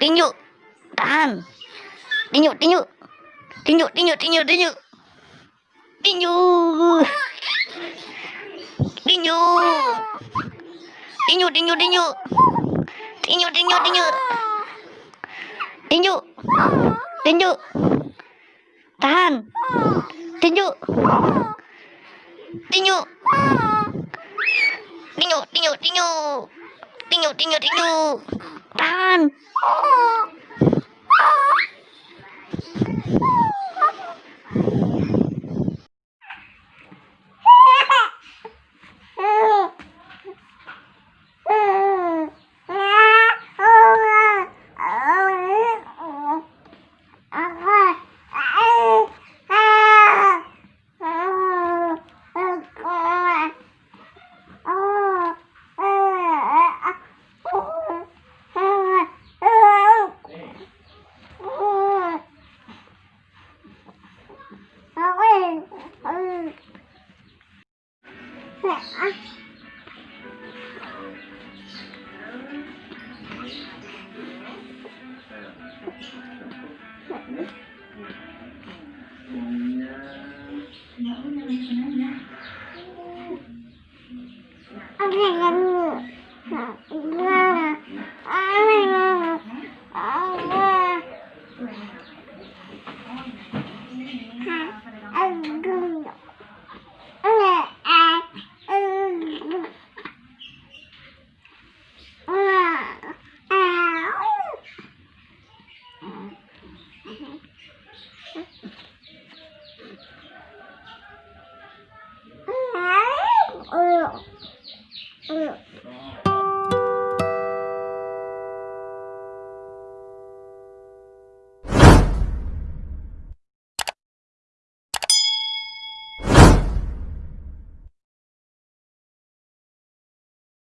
Tinh nhự Tan Tinh nhự tinh nhự Tinh nhự tinh nhự tinh nhự tinh nhự Tinh nhự Tinh nhự Tinh nhự tinh nhự tinh nhự Tinh nhự tinh nhự tinh nhự Tinh nhự Tinh nhự Tan Tinh nhự Tinh nhự Tinh nhự Tinh nhự Tinh nhự tinju tinju tinju tahan Iya. Ada yang